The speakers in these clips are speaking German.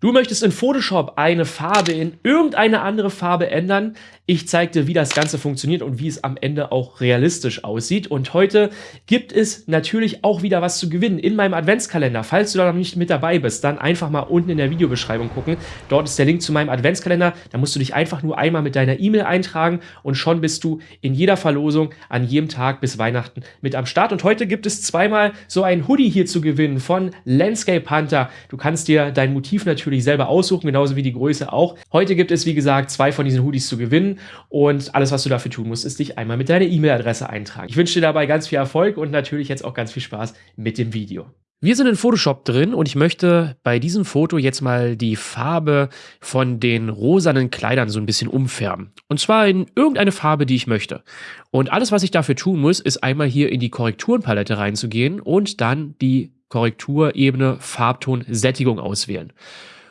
Du möchtest in Photoshop eine Farbe in irgendeine andere Farbe ändern. Ich zeige dir, wie das Ganze funktioniert und wie es am Ende auch realistisch aussieht. Und heute gibt es natürlich auch wieder was zu gewinnen in meinem Adventskalender. Falls du da noch nicht mit dabei bist, dann einfach mal unten in der Videobeschreibung gucken. Dort ist der Link zu meinem Adventskalender. Da musst du dich einfach nur einmal mit deiner E-Mail eintragen und schon bist du in jeder Verlosung an jedem Tag bis Weihnachten mit am Start. Und heute gibt es zweimal so ein Hoodie hier zu gewinnen von Landscape Hunter. Du kannst dir dein Motiv natürlich natürlich selber aussuchen, genauso wie die Größe auch. Heute gibt es, wie gesagt, zwei von diesen Hoodies zu gewinnen und alles, was du dafür tun musst, ist dich einmal mit deiner E-Mail-Adresse eintragen. Ich wünsche dir dabei ganz viel Erfolg und natürlich jetzt auch ganz viel Spaß mit dem Video. Wir sind in Photoshop drin und ich möchte bei diesem Foto jetzt mal die Farbe von den rosanen Kleidern so ein bisschen umfärben. Und zwar in irgendeine Farbe, die ich möchte. Und alles, was ich dafür tun muss, ist einmal hier in die Korrekturenpalette reinzugehen und dann die Korrekturebene Farbton Sättigung auswählen.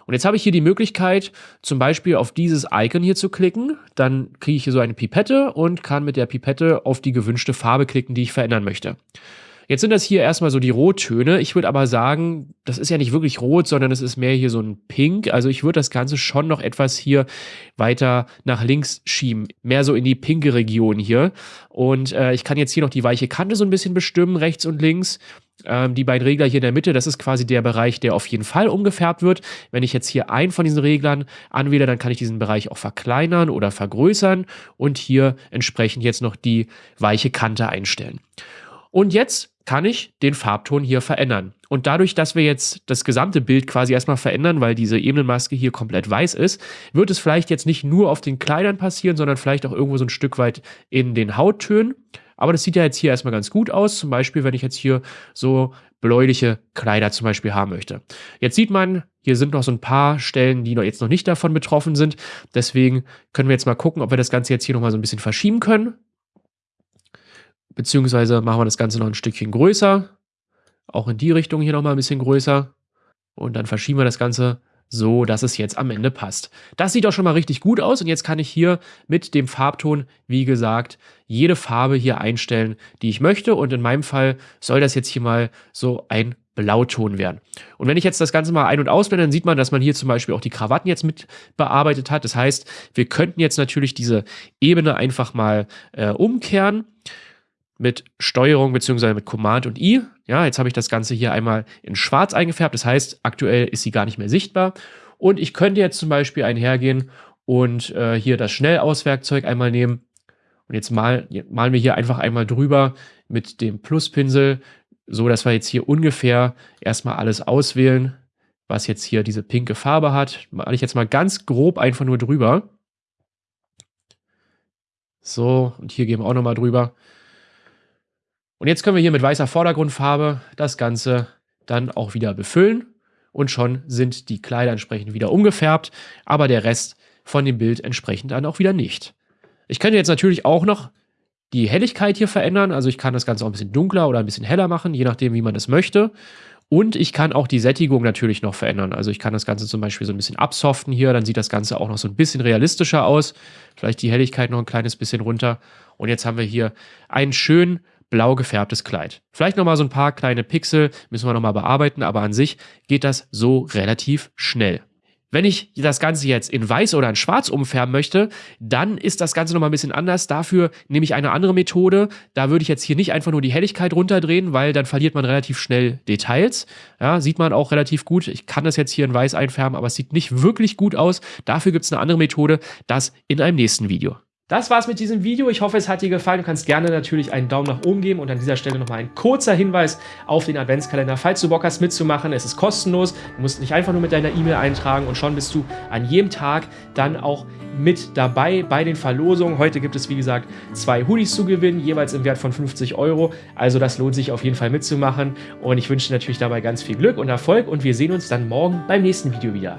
Und jetzt habe ich hier die Möglichkeit, zum Beispiel auf dieses Icon hier zu klicken. Dann kriege ich hier so eine Pipette und kann mit der Pipette auf die gewünschte Farbe klicken, die ich verändern möchte. Jetzt sind das hier erstmal so die Rottöne. Ich würde aber sagen, das ist ja nicht wirklich rot, sondern es ist mehr hier so ein Pink. Also ich würde das Ganze schon noch etwas hier weiter nach links schieben. Mehr so in die pinke Region hier. Und äh, ich kann jetzt hier noch die weiche Kante so ein bisschen bestimmen, rechts und links. Ähm, die beiden Regler hier in der Mitte, das ist quasi der Bereich, der auf jeden Fall umgefärbt wird. Wenn ich jetzt hier einen von diesen Reglern anwähle, dann kann ich diesen Bereich auch verkleinern oder vergrößern und hier entsprechend jetzt noch die weiche Kante einstellen. Und jetzt kann ich den Farbton hier verändern. Und dadurch, dass wir jetzt das gesamte Bild quasi erstmal verändern, weil diese Ebenenmaske hier komplett weiß ist, wird es vielleicht jetzt nicht nur auf den Kleidern passieren, sondern vielleicht auch irgendwo so ein Stück weit in den Hauttönen. Aber das sieht ja jetzt hier erstmal ganz gut aus. Zum Beispiel, wenn ich jetzt hier so bläuliche Kleider zum Beispiel haben möchte. Jetzt sieht man, hier sind noch so ein paar Stellen, die noch jetzt noch nicht davon betroffen sind. Deswegen können wir jetzt mal gucken, ob wir das Ganze jetzt hier nochmal so ein bisschen verschieben können. Beziehungsweise machen wir das Ganze noch ein Stückchen größer. Auch in die Richtung hier nochmal ein bisschen größer. Und dann verschieben wir das Ganze so dass es jetzt am Ende passt. Das sieht auch schon mal richtig gut aus und jetzt kann ich hier mit dem Farbton, wie gesagt, jede Farbe hier einstellen, die ich möchte und in meinem Fall soll das jetzt hier mal so ein Blauton werden. Und wenn ich jetzt das Ganze mal ein- und ausblende, dann sieht man, dass man hier zum Beispiel auch die Krawatten jetzt mit bearbeitet hat. Das heißt, wir könnten jetzt natürlich diese Ebene einfach mal äh, umkehren mit Steuerung bzw. mit Command und I. Ja, jetzt habe ich das Ganze hier einmal in schwarz eingefärbt. Das heißt, aktuell ist sie gar nicht mehr sichtbar. Und ich könnte jetzt zum Beispiel einhergehen und äh, hier das Schnellauswerkzeug einmal nehmen. Und jetzt mal, malen wir hier einfach einmal drüber mit dem Pluspinsel, so dass wir jetzt hier ungefähr erstmal alles auswählen, was jetzt hier diese pinke Farbe hat. Male ich jetzt mal ganz grob einfach nur drüber. So, und hier gehen wir auch nochmal drüber. Und jetzt können wir hier mit weißer Vordergrundfarbe das Ganze dann auch wieder befüllen und schon sind die Kleider entsprechend wieder umgefärbt, aber der Rest von dem Bild entsprechend dann auch wieder nicht. Ich könnte jetzt natürlich auch noch die Helligkeit hier verändern, also ich kann das Ganze auch ein bisschen dunkler oder ein bisschen heller machen, je nachdem, wie man das möchte. Und ich kann auch die Sättigung natürlich noch verändern. Also ich kann das Ganze zum Beispiel so ein bisschen absoften hier, dann sieht das Ganze auch noch so ein bisschen realistischer aus. Vielleicht die Helligkeit noch ein kleines bisschen runter. Und jetzt haben wir hier einen schönen blau gefärbtes Kleid. Vielleicht nochmal so ein paar kleine Pixel, müssen wir nochmal bearbeiten, aber an sich geht das so relativ schnell. Wenn ich das Ganze jetzt in weiß oder in schwarz umfärben möchte, dann ist das Ganze nochmal ein bisschen anders. Dafür nehme ich eine andere Methode. Da würde ich jetzt hier nicht einfach nur die Helligkeit runterdrehen, weil dann verliert man relativ schnell Details. Ja, sieht man auch relativ gut. Ich kann das jetzt hier in weiß einfärben, aber es sieht nicht wirklich gut aus. Dafür gibt es eine andere Methode. Das in einem nächsten Video. Das war's mit diesem Video. Ich hoffe, es hat dir gefallen. Du kannst gerne natürlich einen Daumen nach oben geben und an dieser Stelle nochmal ein kurzer Hinweis auf den Adventskalender. Falls du Bock hast mitzumachen, es ist kostenlos. Du musst nicht einfach nur mit deiner E-Mail eintragen und schon bist du an jedem Tag dann auch mit dabei bei den Verlosungen. Heute gibt es, wie gesagt, zwei Hoodies zu gewinnen, jeweils im Wert von 50 Euro. Also das lohnt sich auf jeden Fall mitzumachen und ich wünsche dir natürlich dabei ganz viel Glück und Erfolg und wir sehen uns dann morgen beim nächsten Video wieder.